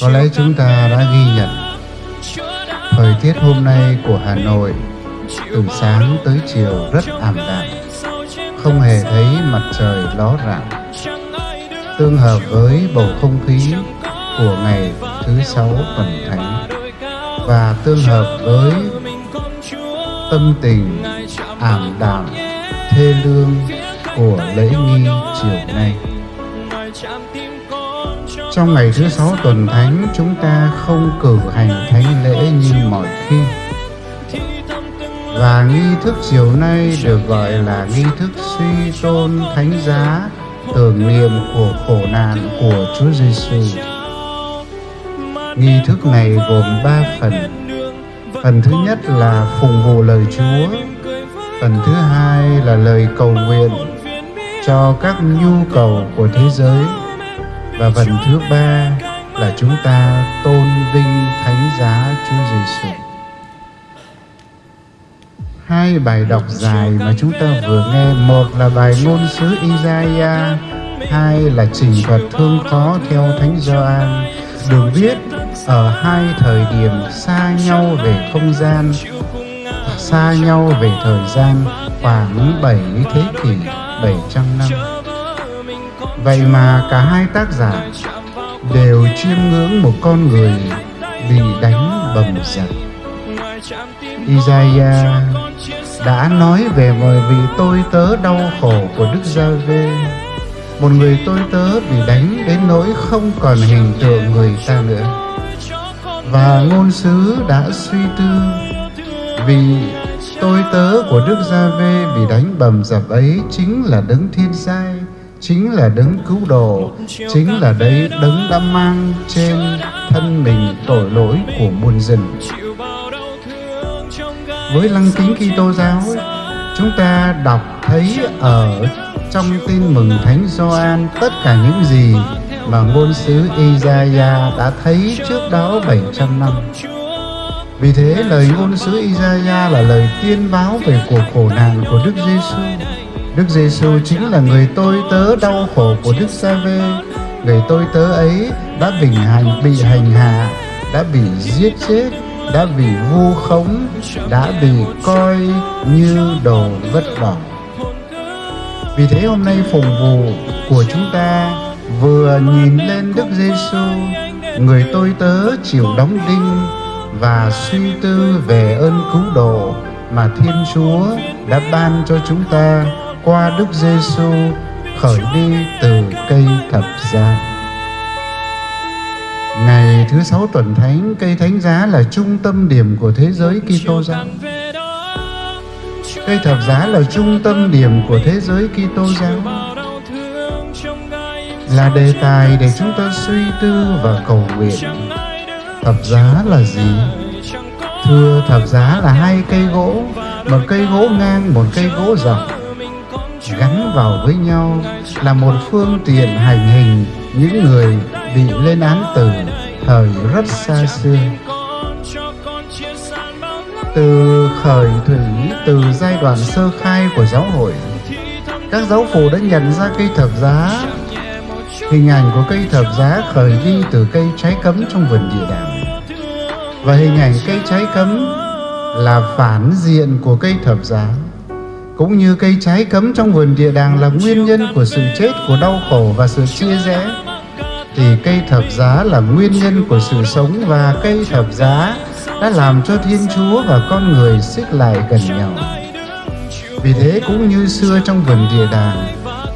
Có lẽ chúng ta đã ghi nhận thời tiết hôm nay của Hà Nội từ sáng tới chiều rất ảm đạm, không hề thấy mặt trời ló rạng. Tương hợp với bầu không khí của ngày thứ sáu tuần thánh và tương hợp với tâm tình ảm đạm thê lương của lễ nghi chiều nay. Trong ngày thứ sáu tuần thánh, chúng ta không cử hành thánh lễ như mọi khi. Và nghi thức chiều nay được gọi là nghi thức suy tôn thánh giá tưởng niệm của khổ nạn của Chúa Giêsu. Nghi thức này gồm ba phần. Phần thứ nhất là phụng vụ lời Chúa. Phần thứ hai là lời cầu nguyện cho các nhu cầu của thế giới và phần thứ ba là chúng ta tôn vinh thánh giá Chúa Giêsu. Hai bài đọc dài mà chúng ta vừa nghe, một là bài ngôn sứ Isaiah, hai là trình thuật thương khó theo thánh Gioan, được viết ở hai thời điểm xa nhau về không gian, xa nhau về thời gian khoảng 7 thế kỷ, 700 năm. Vậy mà cả hai tác giả đều chiêm ngưỡng một con người bị đánh bầm dập. Isaiah đã nói về một vị tôi tớ đau khổ của Đức Gia-vê, một người tôi tớ bị đánh đến nỗi không còn hình tượng người ta nữa. Và ngôn sứ đã suy tư vì tôi tớ của Đức Gia-vê bị đánh bầm dập ấy chính là đấng thiên sai chính là đấng cứu độ, chính là đấy đấng đã mang trên thân mình tội lỗi của muôn dân với lăng kính Kitô giáo, chúng ta đọc thấy ở trong tin mừng Thánh Gioan tất cả những gì mà ngôn sứ Isaiah đã thấy trước đó 700 năm. Vì thế lời ngôn sứ Isaiah là lời tiên báo về cuộc khổ nạn của Đức Giêsu Đức Giêsu chính là người tôi tớ đau khổ của Đức Sa-vê. Người tôi tớ ấy đã bị hành bị hành hạ, đã bị giết chết, đã bị vu khống, đã bị coi như đồ vất bỏ. Vì thế hôm nay phụng vụ của chúng ta vừa nhìn lên Đức Giêsu, người tôi tớ chịu đóng đinh và suy tư về ơn cứu độ mà Thiên Chúa đã ban cho chúng ta qua Đức Giêsu khởi đi từ cây thập giá. Ngày thứ sáu tuần thánh, cây thánh giá là trung tâm điểm của thế giới Kitô giáo. Cây thập giá là trung tâm điểm của thế giới Kitô giáo. Là đề tài để chúng ta suy tư và cầu nguyện. Thập giá là gì? Thưa thập giá là hai cây gỗ, một cây gỗ ngang, một cây gỗ dọc gắn vào với nhau là một phương tiện hành hình những người bị lên án tử thời rất xa xưa. Từ khởi thủy, từ giai đoạn sơ khai của giáo hội, các giáo phụ đã nhận ra cây thập giá. Hình ảnh của cây thập giá khởi đi từ cây trái cấm trong vườn địa đàng. Và hình ảnh cây trái cấm là phản diện của cây thập giá cũng như cây trái cấm trong vườn địa đàng là nguyên nhân của sự chết, của đau khổ và sự chia rẽ, thì cây thập giá là nguyên nhân của sự sống và cây thập giá đã làm cho Thiên Chúa và con người xích lại gần nhau. Vì thế cũng như xưa trong vườn địa đàng,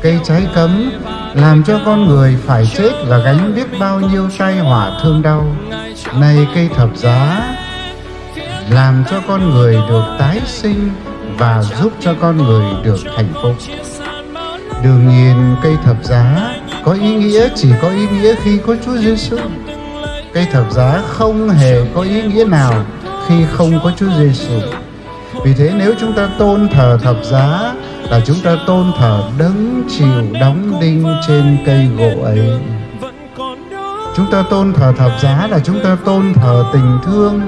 cây trái cấm làm cho con người phải chết và gánh biết bao nhiêu tai họa thương đau. Nay cây thập giá làm cho con người được tái sinh và giúp cho con người được hạnh phúc. Đương nhiên, cây thập giá có ý nghĩa chỉ có ý nghĩa khi có Chúa Giêsu. Cây thập giá không hề có ý nghĩa nào khi không có Chúa Giêsu. Vì thế, nếu chúng ta tôn thờ thập giá là chúng ta tôn thờ đấng chịu đóng đinh trên cây gỗ ấy. Chúng ta tôn thờ thập giá là chúng ta tôn thờ tình thương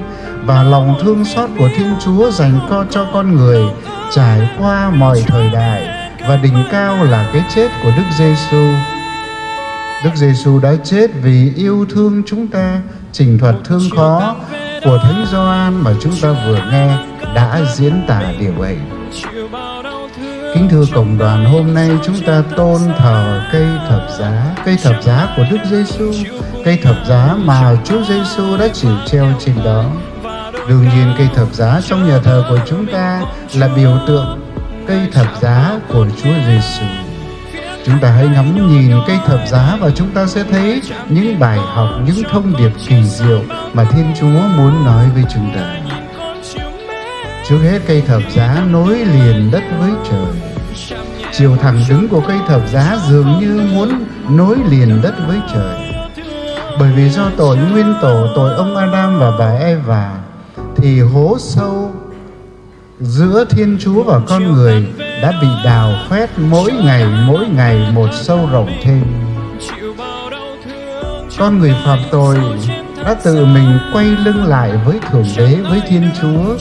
và lòng thương xót của Thiên Chúa dành co cho con người trải qua mọi thời đại và đỉnh cao là cái chết của Đức Giêsu. Đức Giêsu đã chết vì yêu thương chúng ta. Trình thuật thương khó của Thánh Gioan mà chúng ta vừa nghe đã diễn tả điều ấy. Kính thưa cộng đoàn, hôm nay chúng ta tôn thờ cây thập giá, cây thập giá của Đức Giêsu, cây thập giá mà Chúa Giêsu đã chịu treo trên đó. Đương nhiên cây thập giá trong nhà thờ của chúng ta là biểu tượng cây thập giá của Chúa Giêsu. Chúng ta hãy ngắm nhìn cây thập giá và chúng ta sẽ thấy những bài học, những thông điệp kỳ diệu mà Thiên Chúa muốn nói với chúng ta. Trước hết cây thập giá nối liền đất với trời. Chiều thẳng đứng của cây thập giá dường như muốn nối liền đất với trời. Bởi vì do tội nguyên tổ, tội ông Adam và bà Eva, thì hố sâu giữa Thiên Chúa và con người đã bị đào khoét mỗi ngày mỗi ngày một sâu rộng thêm. Con người phạm tội đã tự mình quay lưng lại với Thượng Đế, với Thiên Chúa,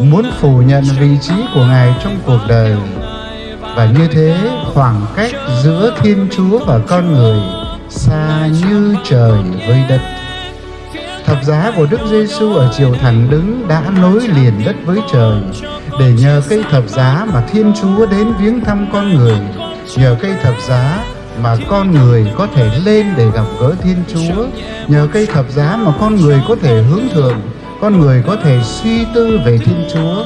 muốn phủ nhận vị trí của Ngài trong cuộc đời. Và như thế, khoảng cách giữa Thiên Chúa và con người xa như trời với đất. Thập giá của Đức Giêsu ở chiều thẳng đứng đã nối liền đất với trời để nhờ cây thập giá mà Thiên Chúa đến viếng thăm con người, nhờ cây thập giá mà con người có thể lên để gặp gỡ Thiên Chúa, nhờ cây thập giá mà con người có thể hướng thượng, con người có thể suy tư về Thiên Chúa.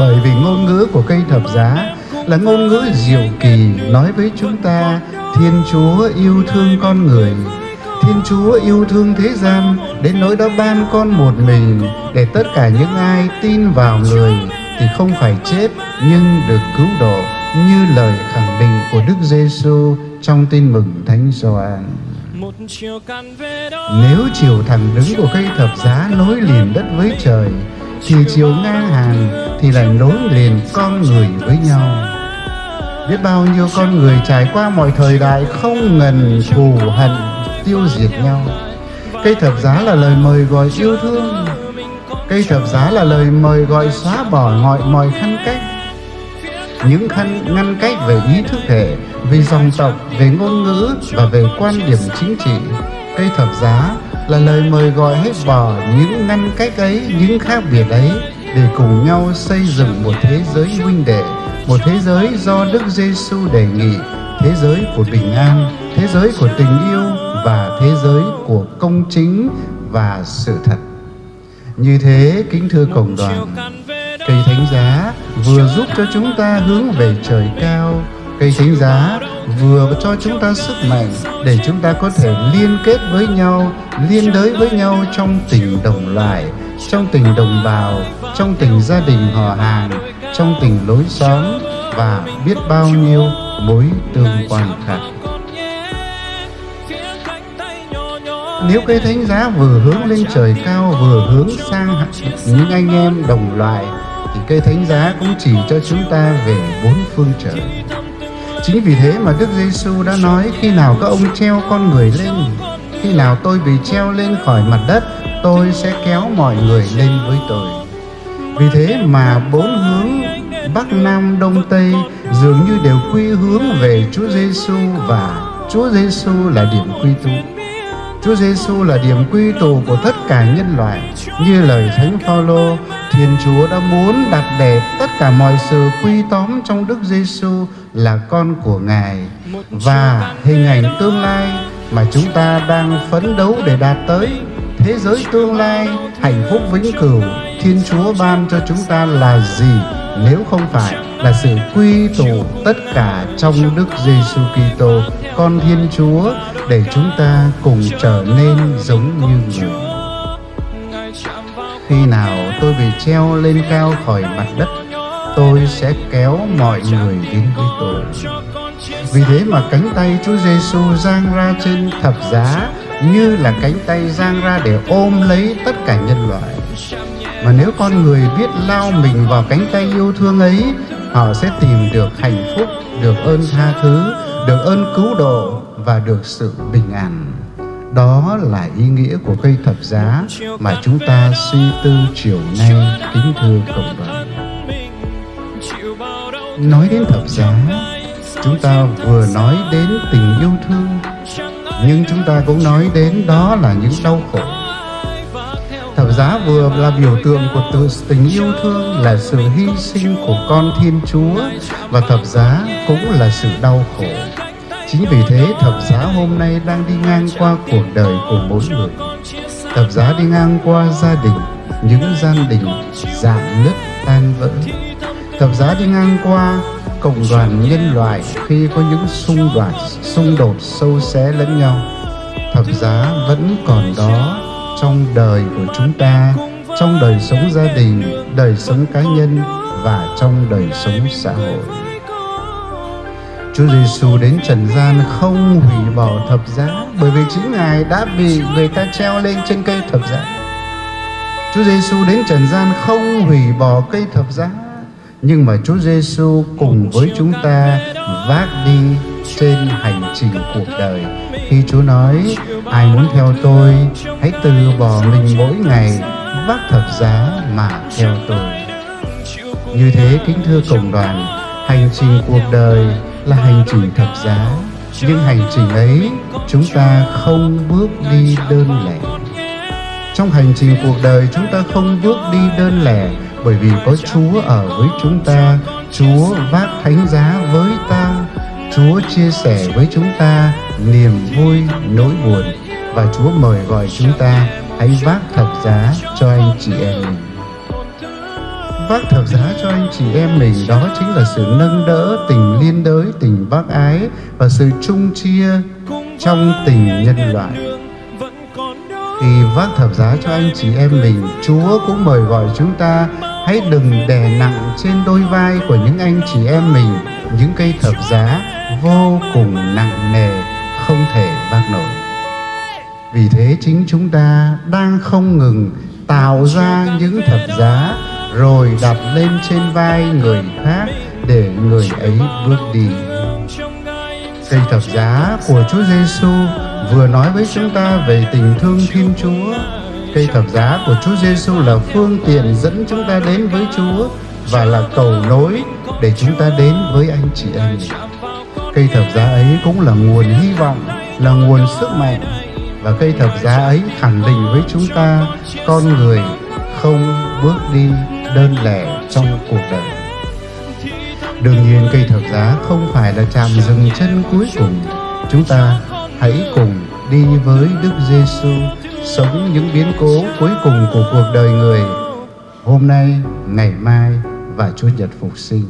Bởi vì ngôn ngữ của cây thập giá là ngôn ngữ diệu kỳ nói với chúng ta Thiên Chúa yêu thương con người, Thiên Chúa yêu thương thế gian đến nỗi đã ban con một mình để tất cả những ai tin vào người thì không phải chết nhưng được cứu độ như lời khẳng định của Đức Giêsu trong tin mừng Thánh Gioan. Nếu chiều thẳng đứng của cây thập giá nối liền đất với trời thì chiều ngang hàng thì lại nối liền con người với nhau. Biết bao nhiêu con người trải qua mọi thời đại không ngần thù hận tiêu diệt nhau. Cây thập giá là lời mời gọi yêu thương Cây thập giá là lời mời gọi xóa bỏ mọi mọi khăn cách những khăn ngăn cách về ý thức hệ, về dòng tộc, về ngôn ngữ và về quan điểm chính trị. Cây thập giá là lời mời gọi hết bỏ những ngăn cách ấy, những khác biệt ấy để cùng nhau xây dựng một thế giới huynh đệ, một thế giới do Đức Giêsu đề nghị, thế giới của bình an, thế giới của tình yêu và thế giới của công chính và sự thật. Như thế, kính thưa cộng đoàn, cây thánh giá vừa giúp cho chúng ta hướng về trời cao, cây thánh giá vừa cho chúng ta sức mạnh để chúng ta có thể liên kết với nhau, liên đới với nhau trong tình đồng loại, trong tình đồng bào, trong tình gia đình họ hàng, trong tình lối xóm và biết bao nhiêu mối tương quan khác. Nếu cây thánh giá vừa hướng lên trời cao, Vừa hướng sang những anh em đồng loại Thì cây thánh giá cũng chỉ cho chúng ta về bốn phương trời Chính vì thế mà Đức Giêsu đã nói, Khi nào các ông treo con người lên, Khi nào tôi bị treo lên khỏi mặt đất, Tôi sẽ kéo mọi người lên với tôi Vì thế mà bốn hướng Bắc, Nam, Đông, Tây dường như đều quy hướng về Chúa Giêsu và Chúa Giêsu là điểm quy tụ. Chúa Giêsu là điểm quy tụ của tất cả nhân loại. Như lời Thánh Phaolô, Thiên Chúa đã muốn đặt để tất cả mọi sự quy tóm trong Đức Giêsu là con của Ngài và hình ảnh tương lai mà chúng ta đang phấn đấu để đạt tới thế giới tương lai hạnh phúc vĩnh cửu Thiên Chúa ban cho chúng ta là gì nếu không phải là sự quy tụ tất cả trong Đức Giêsu Kitô, con Thiên Chúa để chúng ta cùng trở nên giống như người. Khi nào tôi bị treo lên cao khỏi mặt đất, tôi sẽ kéo mọi người đến với tôi. Vì thế mà cánh tay Chúa Giêsu giang ra trên thập giá như là cánh tay giang ra để ôm lấy tất cả nhân loại. Mà nếu con người biết lao mình vào cánh tay yêu thương ấy, họ sẽ tìm được hạnh phúc, được ơn tha thứ, được ơn cứu độ và được sự bình an. Đó là ý nghĩa của cây thập giá mà chúng ta suy tư chiều nay kính thưa cộng đoàn. Nói đến thập giá, chúng ta vừa nói đến tình yêu thương, nhưng chúng ta cũng nói đến đó là những đau khổ thập giá vừa là biểu tượng của tự tình yêu thương là sự hy sinh của con thiên chúa và thập giá cũng là sự đau khổ chính vì thế, thập giá hôm nay đang đi ngang qua cuộc đời của mỗi người. Thập giá đi ngang qua gia đình, những gia đình dạn nứt tan vỡ. Thập giá đi ngang qua cộng đoàn nhân loại khi có những xung đột xung đột sâu xé lẫn nhau. Thập giá vẫn còn đó trong đời của chúng ta, trong đời sống gia đình, đời sống cá nhân và trong đời sống xã hội. Chúa Giêsu đến trần gian không hủy bỏ thập giá, bởi vì chính Ngài đã bị người ta treo lên trên cây thập giá. Chúa Giêsu đến trần gian không hủy bỏ cây thập giá, nhưng mà Chúa Giêsu cùng với chúng ta vác đi trên hành trình cuộc đời khi Chúa nói, ai muốn theo tôi, hãy từ bỏ mình mỗi ngày, vác thập giá mà theo tôi như thế, kính thưa cộng đoàn, hành trình cuộc đời là hành trình thập giá. Nhưng hành trình ấy, chúng ta không bước đi đơn lẻ. Trong hành trình cuộc đời, chúng ta không bước đi đơn lẻ, bởi vì có Chúa ở với chúng ta. Chúa vác thánh giá với ta. Chúa chia sẻ với chúng ta niềm vui, nỗi buồn. Và Chúa mời gọi chúng ta, hãy vác thập giá cho anh chị em mình vác thập giá cho anh chị em mình. Đó chính là sự nâng đỡ tình liên đới, tình bác ái và sự chung chia trong tình nhân loại. Khi vác thập giá cho anh chị em mình, chúa cũng mời gọi chúng ta hãy đừng đè nặng trên đôi vai của những anh chị em mình. Những cây thập giá vô cùng nặng nề, không thể vác nổi. Vì thế chính chúng ta đang không ngừng tạo ra những thập giá rồi đặt lên trên vai người khác để người ấy bước đi. Cây thập giá của Chúa Giêsu vừa nói với chúng ta về tình thương Thiên Chúa. Cây thập giá của Chúa Giêsu là phương tiện dẫn chúng ta đến với Chúa và là cầu nối để chúng ta đến với anh chị em. Cây thập giá ấy cũng là nguồn hy vọng, là nguồn sức mạnh và cây thập giá ấy khẳng định với chúng ta con người không bước đi đơn lẻ trong cuộc đời. Đương nhiên, cây thập giá không phải là chạm dừng chân cuối cùng. Chúng ta hãy cùng đi với Đức Giêsu sống những biến cố cuối cùng của cuộc đời người. Hôm nay, ngày mai và Chúa Nhật phục sinh.